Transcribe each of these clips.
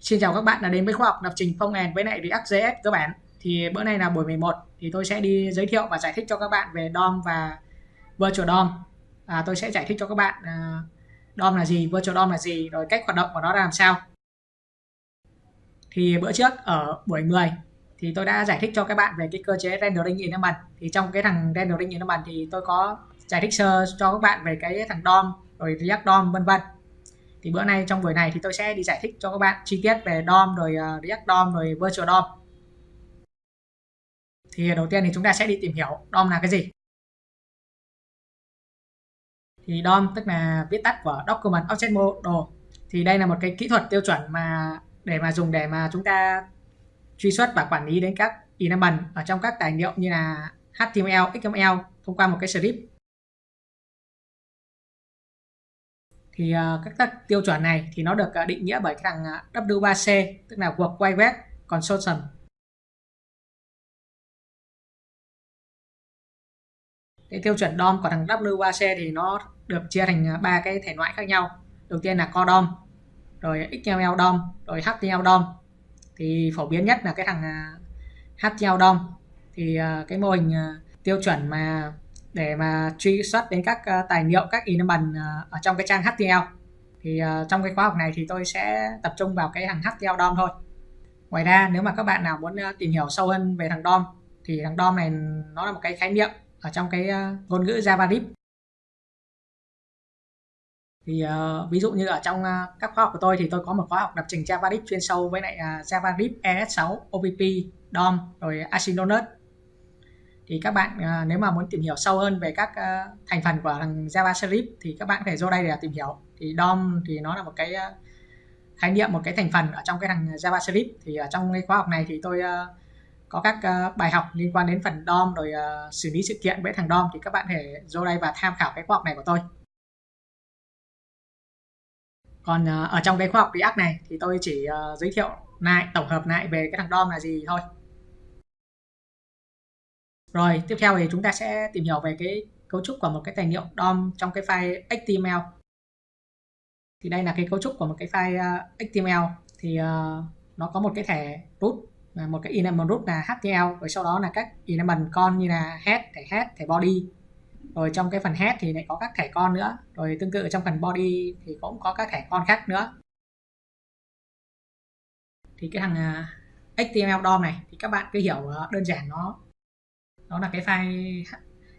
Xin chào các bạn đã đến với khoa học lập trình phong end với lại React.js các bạn. Thì bữa nay là buổi 11 thì tôi sẽ đi giới thiệu và giải thích cho các bạn về DOM và Virtual DOM. À, tôi sẽ giải thích cho các bạn uh, DOM là gì, Virtual DOM là gì, rồi cách hoạt động của nó ra làm sao. Thì bữa trước ở buổi 10 thì tôi đã giải thích cho các bạn về cái cơ chế rendering environment. Thì trong cái thằng rendering environment thì tôi có giải thích sơ cho các bạn về cái thằng DOM rồi React DOM vân vân thì bữa nay trong buổi này thì tôi sẽ đi giải thích cho các bạn chi tiết về DOM rồi ờ, uh, React DOM rồi Virtual DOM thì đầu tiên thì chúng ta sẽ đi tìm hiểu DOM là cái gì. Thì DOM tức là viết tắt của Document Object Model. Thì đây là một cái kỹ thuật tiêu chuẩn mà để mà dùng để mà chúng ta truy xuất và quản lý đến các element ở trong các tài liệu như là HTML, XML thông qua một cái script. Thì à, các, các tiêu chuẩn này thì nó được à, định nghĩa bởi cái thằng à, W3C tức là World Wide Web Consortium. Cái tiêu chuẩn DOM của thằng W3C thì nó được chia thành ba cái thể loại khác nhau. Đầu tiên là Core DOM rồi XML DOM rồi HTML DOM. Thì phổ biến nhất là cái thằng HTML DOM. Thì cái mô hình tiêu chuẩn mà để mà truy xuất đến các ờ, tài liệu các element ờ, ở trong cái trang HTML thì ờ, trong cái khóa học này thì tôi sẽ tập trung vào cái thằng HTML DOM thôi. Ngoài ra nếu mà các bạn nào muốn tìm hiểu sâu hơn về thằng DOM thì thằng DOM này nó là một cái khái niệm ở trong cái ngôn ngữ JavaScript thì uh, ví dụ như ở trong uh, các khóa học của tôi thì tôi có một khóa học lập trình JavaScript chuyên sâu với lại uh, JavaScript ES6, OPP, DOM rồi Asynchronous thì các bạn à, nếu mà muốn tìm hiểu sâu hơn về các à, thành phần của thằng JavaScript thì các bạn phải vô đây để tìm hiểu. Thì DOM thì nó là một cái à, khái niệm một cái thành phần ở trong cái thằng JavaScript thì ở trong cái khóa học này thì tôi à, có các à, bài học liên quan đến phần DOM rồi à, xử lý sự kiện với thằng DOM. Thì các bạn thể vô đây và tham khảo cái khóa học này của tôi. Còn ở trong cái khóa học React này thì tôi chỉ giới thiệu lại tổng hợp lại về cái thằng DOM là gì thôi rồi, tiếp theo thì chúng ta sẽ tìm hiểu về cái cấu trúc của một cái tài liệu DOM trong cái file HTML. Thì đây là cái cấu trúc của một cái file ờ, HTML thì uh, nó có một cái thẻ root một cái element root là HTML rồi sau đó là các element con như là head, thẻ head, thẻ body. Rồi trong cái phần head thì lại có các thẻ con nữa. Rồi tương tự trong phần body thì cũng có các thẻ con khác nữa. Thì cái thằng ờ, uh, HTML DOM này thì các bạn cứ hiểu uh, đơn giản nó đó là cái file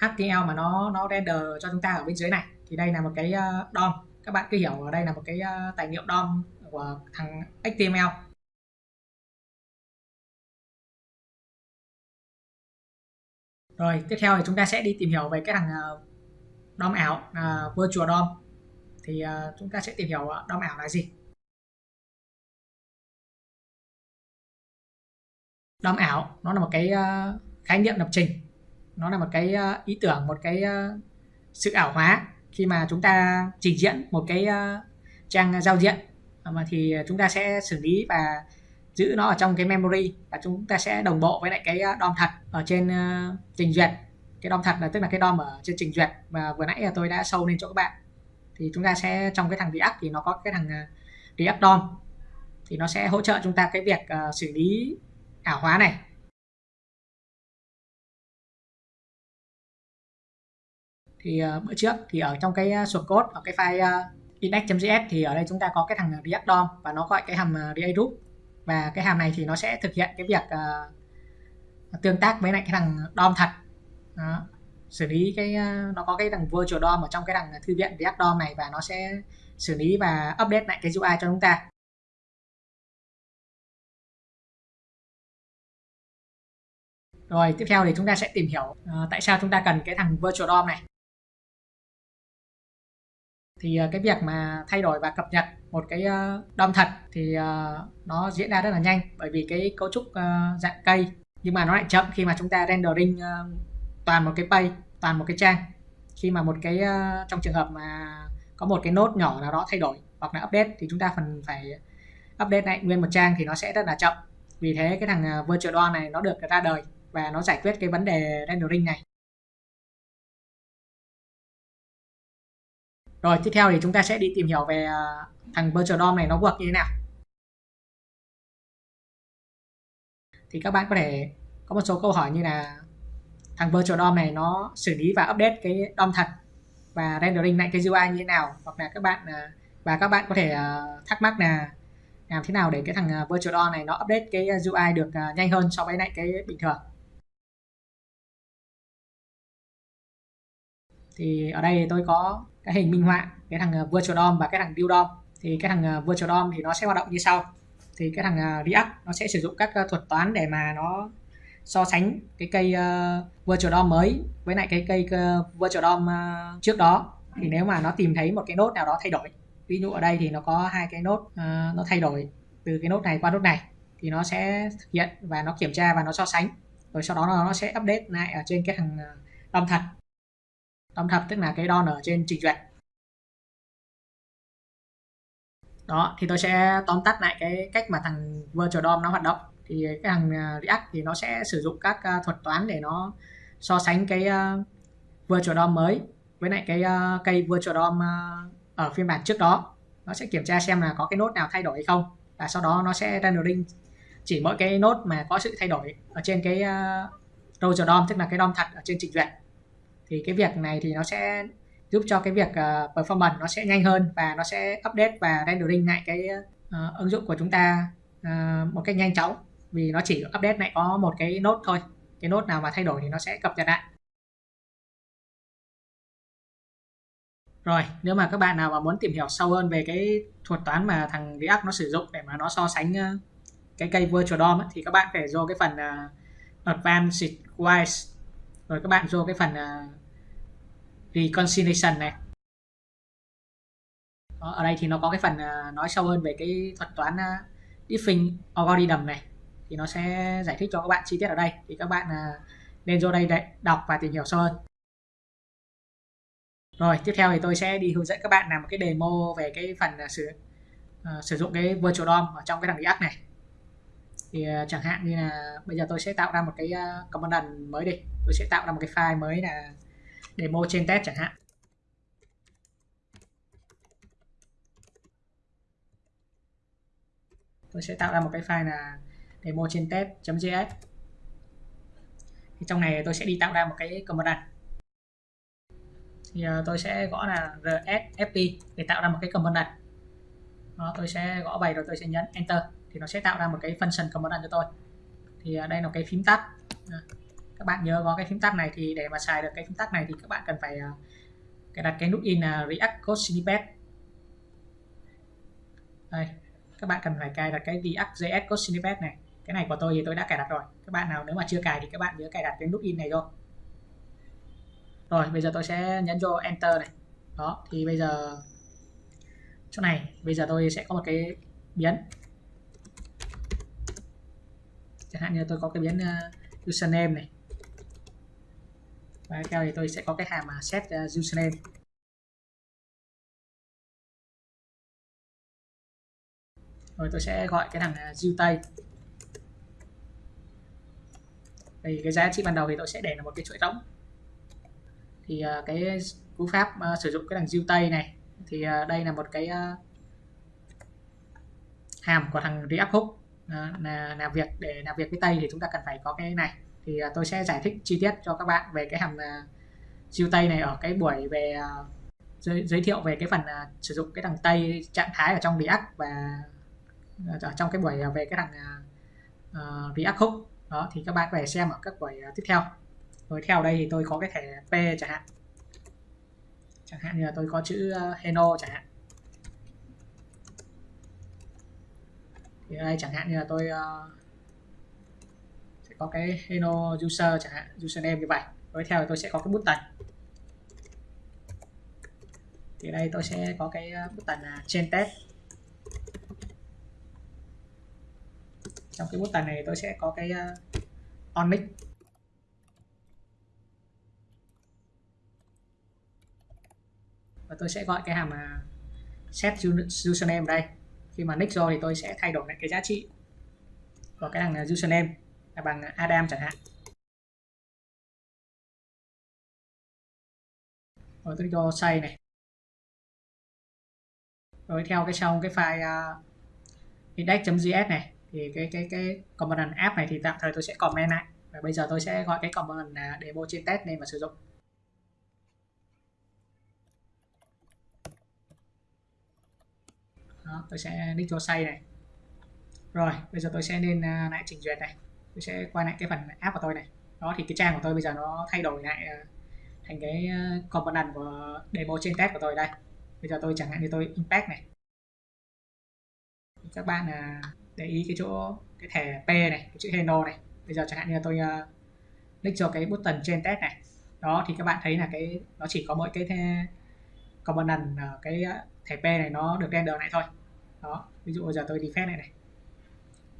HTML mà nó nó render cho chúng ta ở bên dưới này. Thì đây là một cái ờ, DOM. Các bạn cứ hiểu ở đây là một cái ờ, tài liệu DOM của thằng HTML rồi tiếp theo thì chúng ta sẽ đi tìm hiểu về cái thằng ờ, DOM ảo uh, virtual DOM. Thì uh, chúng ta sẽ tìm hiểu DOM ảo là gì. DOM ảo nó là một cái uh, khái niệm lập trình. Nó là một cái ờ, ý tưởng một cái ờ, sự ảo hóa khi mà chúng ta trình diễn một cái ờ, trang giao diện. À, mà thì chúng ta sẽ xử lý và giữ nó ở trong cái memory và chúng ta sẽ đồng bộ với lại cái DOM thật ở trên trình duyệt. Cái DOM thật là tức là cái DOM ở trên trình duyệt và vừa nãy là tôi đã sâu lên cho các bạn. Thì chúng ta sẽ trong cái thằng React thì nó có cái thằng React DOM. Thì nó sẽ hỗ trợ chúng ta cái việc uh, xử lý ảo hóa này. Thì uh, bữa trước thì ở trong cái ờ, source code ở cái file uh, index.js thì ở đây chúng ta có cái thằng react DOM và nó gọi cái hàm uh, react root và cái hàm này thì nó sẽ thực hiện cái việc uh, tương tác với lại cái thằng DOM thật. Đó. xử lý cái uh, nó có cái thằng virtual DOM ở trong cái thằng thư viện react DOM này và nó sẽ xử lý và update lại cái UI cho chúng ta. Rồi tiếp theo thì chúng ta sẽ tìm hiểu uh, tại sao chúng ta cần cái thằng virtual DOM này thì ờ, cái việc mà thay đổi và cập nhật một cái ờ, DOM thật thì ờ, nó diễn ra rất là nhanh bởi vì cái cấu trúc dạng cây. Nhưng mà nó lại chậm khi mà chúng ta rendering toàn một cái page toàn một cái trang. Khi mà một cái trong trường hợp mà có một cái nốt nhỏ nào đó thay đổi hoặc là update thì chúng ta phần phải update lại nguyên một trang thì nó sẽ rất là chậm. Vì thế cái thằng virtual DOM này nó được ra đời và nó giải quyết cái vấn đề rendering này. Rồi, tiếp theo thì chúng ta sẽ đi tìm hiểu về à, thằng virtual DOM này nó work như thế nào. thì các bạn có thể có một số câu hỏi như là thằng virtual DOM này nó xử lý và update cái DOM thật và rendering lại cái UI như thế nào, hoặc là các bạn à, và các bạn có thể à, thắc mắc là làm thế nào để cái thằng virtual DOM này nó update cái UI được nhanh hơn so với lại cái bình thường thì ở đây tôi có cái hình minh họa cái thằng ờ, virtual DOM và cái thằng build DOM thì cái thằng ờ, virtual DOM thì nó sẽ hoạt động như sau. Thì cái thằng ờ, React nó sẽ sử dụng các thuật toán để mà nó so sánh cái cây uh, virtual DOM mới với lại cái cây uh, virtual DOM uh, trước đó. Thì nếu mà nó tìm thấy một cái nốt nào đó thay đổi ví dụ ở đây thì nó có hai cái nốt uh, nó thay đổi từ cái nốt này qua nốt này thì nó sẽ thực hiện và nó kiểm tra và nó so sánh. Rồi sau đó nó sẽ update lại ở trên cái thằng DOM thật. DOM thập tức là cái đo ở trên trình duyệt. Đó thì tôi sẽ tóm tắt lại cái cách mà thằng virtual DOM nó hoạt động. Thì cái thằng à, React thì nó sẽ sử dụng các à, thuật toán để nó so sánh cái à, virtual DOM mới với lại cái cây virtual DOM ở phiên bản trước đó. Nó sẽ kiểm tra xem là có cái nốt nào thay đổi hay không. Và sau đó nó sẽ rendering chỉ mỗi cái nốt mà có sự thay đổi ở trên cái uh, DOM tức là cái DOM thật ở trên trình duyệt thì cái việc này thì nó sẽ giúp cho cái việc uh, performance nó sẽ nhanh hơn và nó sẽ update và rendering lại cái uh, ứng dụng của chúng ta uh, một cách nhanh chóng. Vì nó chỉ update lại có một cái nốt thôi. Cái nốt nào mà thay đổi thì nó sẽ cập nhật lại. Rồi nếu mà các bạn nào mà muốn tìm hiểu sâu hơn về cái thuật toán mà thằng React nó sử dụng để mà nó so sánh cái cây virtual DOM ấy, thì các bạn phải vô cái phần uh, advanced wise. Rồi các bạn vô cái phần uh, reconciliation này. Đó, ở đây thì nó có cái phần à, nói sâu hơn về cái thuật toán à, diffing algorithm này. Thì nó sẽ giải thích cho các bạn chi tiết ở đây. Thì các bạn à, nên vô đây để đọc và tìm hiểu sâu hơn. Rồi tiếp theo thì tôi sẽ đi hướng dẫn các bạn làm một cái demo về cái phần sử uh, sử dụng cái virtual DOM ở trong cái thằng React này. Thì uh, chẳng hạn như là bây giờ tôi sẽ tạo ra một cái uh, command mới đi. Tôi sẽ tạo ra một cái file mới là demo trên test chẳng hạn. Tôi sẽ tạo ra một cái file là demo trên test.js thì trong này tôi sẽ đi tạo ra một cái command thì ờ, tôi sẽ gõ là rsfp để tạo ra một cái command đó, tôi sẽ gõ bài rồi tôi sẽ nhấn enter. Thì nó sẽ tạo ra một cái function command cho tôi. Thì ờ, đây là cái phím tắt các bạn nhớ có cái phím tắt này thì để mà xài được cái phím tắt này thì các bạn cần phải ờ, cài đặt cái nút in là react code snippet đây các bạn cần phải cài đặt cái React.js code snippet này. Cái này của tôi thì tôi đã cài đặt rồi. Các bạn nào nếu mà chưa cài thì các bạn nhớ cài đặt cái nút in này thôi rồi bây giờ tôi sẽ nhấn vô enter này. Đó thì bây giờ chỗ này bây giờ tôi sẽ có một cái biến. Chẳng hạn như tôi có cái biến uh, username này và theo thì tôi sẽ có cái hàm mà set ờ, username rồi tôi sẽ gọi cái thằng ờ, tay tây thì cái giá trị ban đầu thì tôi sẽ để là một cái chuỗi trống. Thì uh, cái cú pháp uh, sử dụng cái thằng diêu tây này thì uh, đây là một cái uh, hàm của thằng React Hook uh, là làm việc để làm việc với tây thì chúng ta cần phải có cái này thì à, tôi sẽ giải thích chi tiết cho các bạn về cái hàm à, siêu tay tây này ở cái buổi về à, giới, giới thiệu về cái phần sử dụng cái thằng tây trạng thái ở trong React và ở trong cái buổi về cái thằng uh, React Hook đó thì các bạn về xem ở các buổi tiếp theo. Rồi theo đây thì tôi có cái thẻ P chẳng hạn. Chẳng hạn như là tôi có chữ Heno chẳng hạn. Thì đây chẳng hạn như là tôi uh, có cái hello user chẳng hạn username như vậy. Tiếp theo thì tôi sẽ có cái button thì đây tôi sẽ có cái ờ, button là trên test. Trong cái button này tôi sẽ có cái ờ, on mic và tôi sẽ gọi cái hàm set username ở đây. Khi mà nick rồi thì tôi sẽ thay đổi lại cái giá trị của cái thằng username bằng Adam chẳng hạn. Rồi tôi cho say này. Rồi theo cái trong cái file uh, index.js này thì cái cái cái component app này thì tạm thời tôi sẽ comment lại. Và bây giờ tôi sẽ gọi cái component là demo trên test nên mà sử dụng. Đó, tôi sẽ nick cho say này. Rồi bây giờ tôi sẽ lên uh, à, lại trình duyệt này tôi sẽ quay lại cái phần app của tôi này. Đó thì cái trang của tôi bây giờ nó thay đổi lại ờ, thành cái ờ, component của demo trên test của tôi đây. Bây giờ tôi chẳng hạn như tôi impact này. Các bạn ờ, để ý cái chỗ cái thẻ P này cái chữ hello này. Bây giờ chẳng hạn như tôi uh, click cho cái button trên test này. Đó thì các bạn thấy là cái nó chỉ có mỗi cái component uh, cái thẻ P này nó được render lại thôi. Đó ví dụ bây giờ tôi defect này này.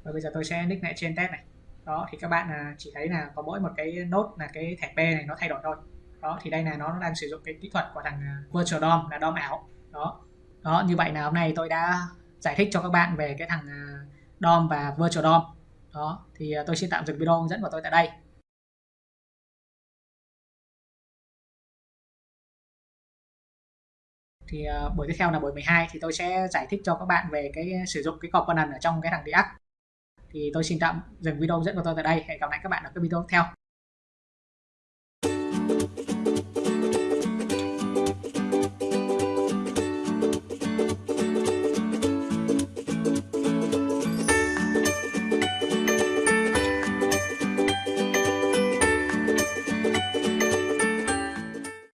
Và bây giờ tôi sẽ nick lại trên test này đó, thì các bạn à, chỉ thấy là có mỗi một cái nốt là cái thẻ P này nó thay đổi thôi. Đó, thì đây là nó đang sử dụng cái kỹ thuật của thằng à, virtual DOM là DOM ảo. Đó. Đó, như vậy là hôm nay tôi đã giải thích cho các bạn về cái thằng à, DOM và virtual DOM. Đó, thì tôi xin tạm dừng video hướng dẫn của tôi tại đây. Thì buổi tiếp theo là buổi 12 thì tôi sẽ giải thích cho các bạn về cái sử dụng cái component ở trong cái thằng React thì tôi xin tạm dừng video dẫn của tôi tại đây. Hẹn gặp lại các bạn ở các video tiếp theo.